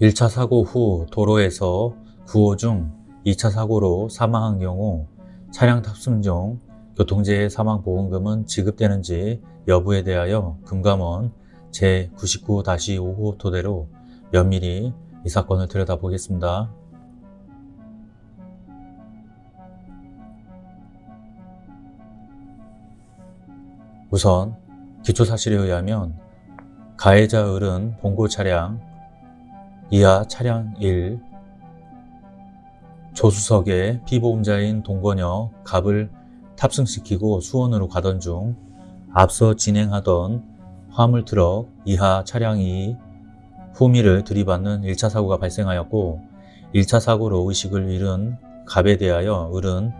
1차 사고 후 도로에서 구호 중 2차 사고로 사망한 경우 차량 탑승 중 교통재해 사망보험금은 지급되는지 여부에 대하여 금감원 제99-5호 토대로 면밀히 이 사건을 들여다보겠습니다. 우선 기초사실에 의하면 가해자 을은 본고 차량 이하 차량 1 조수석에 피보험자인 동건여 갑을 탑승시키고 수원으로 가던 중 앞서 진행하던 화물트럭 이하 차량 2 후미를 들이받는 1차 사고가 발생하였고 1차 사고로 의식을 잃은 갑에 대하여 을은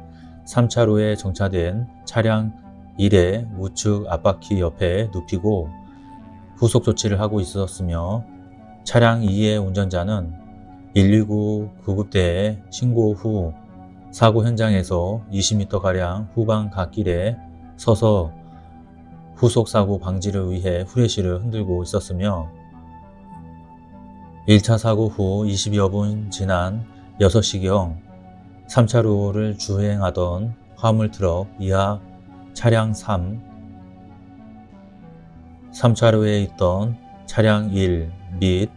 3차로에 정차된 차량 1의 우측 앞바퀴 옆에 눕히고 후속 조치를 하고 있었으며 차량 2의 운전자는 119 구급대에 신고 후 사고 현장에서 20m가량 후방 갓길에 서서 후속 사고 방지를 위해 후레쉬를 흔들고 있었으며 1차 사고 후 20여 분 지난 6시경 3차로를 주행하던 화물트럭 이하 차량 3 3차로에 있던 차량 1 및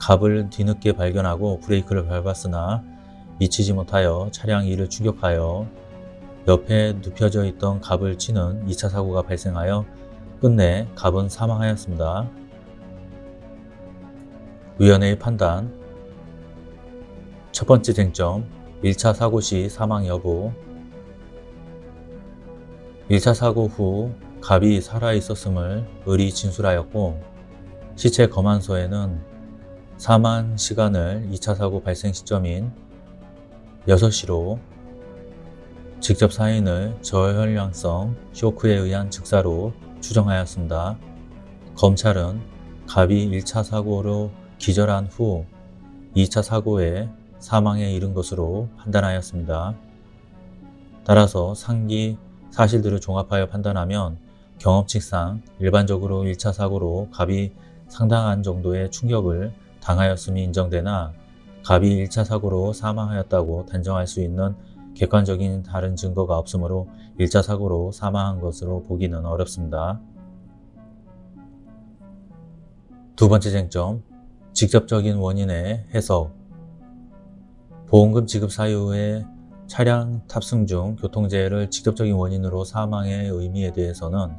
갑을 뒤늦게 발견하고 브레이크를 밟았으나 미치지 못하여 차량 2를 추격하여 옆에 눕혀져 있던 갑을 치는 2차 사고가 발생하여 끝내 갑은 사망하였습니다. 위원회의 판단 첫 번째 쟁점 1차 사고 시 사망 여부 1차 사고 후 갑이 살아있었음을 을이 진술하였고 시체 검안서에는 사망 시간을 2차 사고 발생 시점인 6시로 직접 사인을 저혈량성 쇼크에 의한 즉사로 추정하였습니다. 검찰은 갑이 1차 사고로 기절한 후 2차 사고에 사망에 이른 것으로 판단하였습니다. 따라서 상기 사실들을 종합하여 판단하면 경험칙상 일반적으로 1차 사고로 갑이 상당한 정도의 충격을 당하였음이 인정되나 갑이 1차 사고로 사망하였다고 단정할 수 있는 객관적인 다른 증거가 없으므로 1차 사고로 사망한 것으로 보기는 어렵습니다. 두 번째 쟁점, 직접적인 원인의 해석 보험금 지급 사유의 차량 탑승 중 교통재해를 직접적인 원인으로 사망의 의미에 대해서는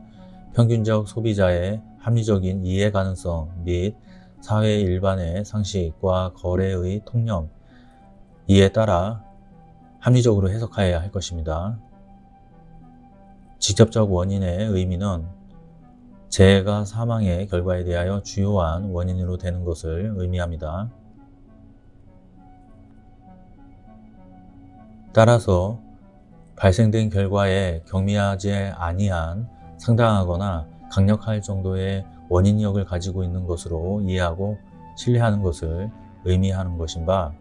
평균적 소비자의 합리적인 이해 가능성 및 사회 일반의 상식과 거래의 통념 이에 따라 합리적으로 해석하여야 할 것입니다. 직접적 원인의 의미는 재해가 사망의 결과에 대하여 주요한 원인으로 되는 것을 의미합니다. 따라서 발생된 결과에 경미하지 아니한 상당하거나 강력할 정도의 원인력을 가지고 있는 것으로 이해하고 신뢰하는 것을 의미하는 것인 바,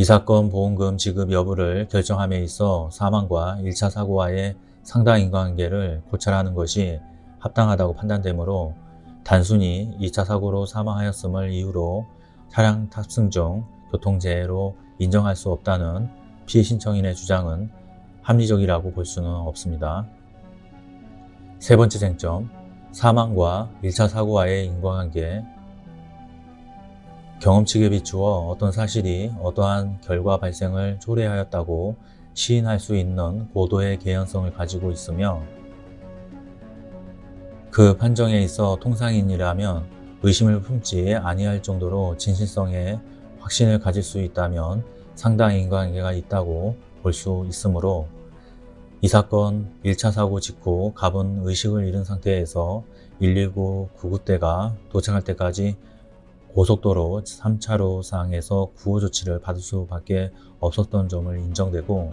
이 사건 보험금 지급 여부를 결정함에 있어 사망과 1차 사고와의 상당 인과관계를 고찰하는 것이 합당하다고 판단되므로 단순히 2차 사고로 사망하였음을 이유로 차량 탑승 중 교통재해로 인정할 수 없다는 피해 신청인의 주장은 합리적이라고 볼 수는 없습니다. 세 번째 쟁점, 사망과 1차 사고와의 인과관계. 경험칙에 비추어 어떤 사실이 어떠한 결과 발생을 초래하였다고 시인할 수 있는 고도의 개연성을 가지고 있으며 그 판정에 있어 통상인이라면 의심을 품지 아니할 정도로 진실성에 확신을 가질 수 있다면 상당히 인과관계가 있다고 볼 수 있으므로 이 사건 1차 사고 직후 갑은 의식을 잃은 상태에서 119 구급대가 도착할 때까지 고속도로 3차로 상에서 구호 조치를 받을 수밖에 없었던 점을 인정되고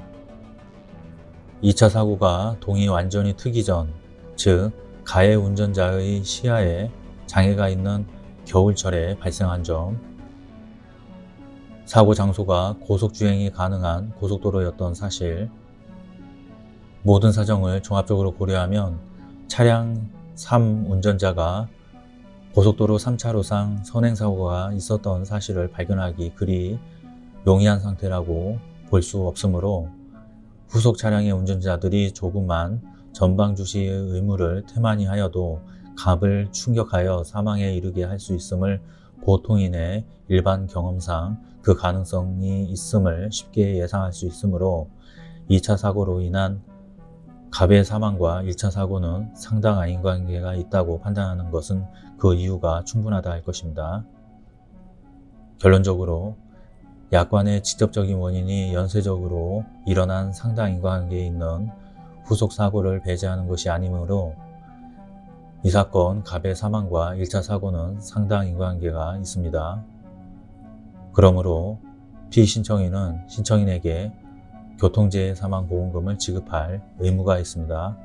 2차 사고가 동이 완전히 트기 전, 즉 가해 운전자의 시야에 장애가 있는 겨울철에 발생한 점, 사고 장소가 고속주행이 가능한 고속도로였던 사실, 모든 사정을 종합적으로 고려하면 차량 3 운전자가 고속도로 3차로상 선행사고가 있었던 사실을 발견하기 그리 용이한 상태라고 볼 수 없으므로 후속 차량의 운전자들이 조금만 전방 주시의 의무를 태만히 하여도 갑을 충격하여 사망에 이르게 할 수 있음을 보통인의 일반 경험상 그 가능성이 있음을 쉽게 예상할 수 있으므로 2차 사고로 인한 갑의 사망과 1차 사고는 상당한 인과관계가 있다고 판단하는 것은 그 이유가 충분하다 할 것입니다. 결론적으로 약관의 직접적인 원인이 연쇄적으로 일어난 상당 인과관계에 있는 후속 사고를 배제하는 것이 아니므로 이 사건 갑의 사망과 1차 사고는 상당 인과관계가 있습니다. 그러므로 피신청인은 신청인에게 교통재해 사망 보험금을 지급할 의무가 있습니다.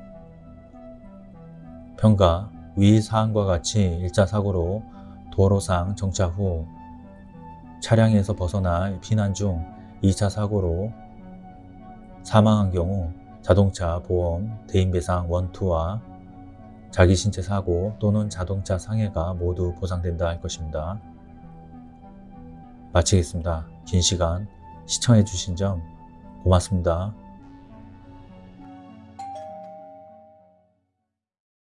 평가 위 사항과 같이 1차 사고로 도로상 정차 후 차량에서 벗어나 피난 중 2차 사고로 사망한 경우 자동차 보험 대인배상 원투와 자기 신체 사고 또는 자동차 상해가 모두 보상된다 할 것입니다. 마치겠습니다. 긴 시간 시청해 주신 점 고맙습니다.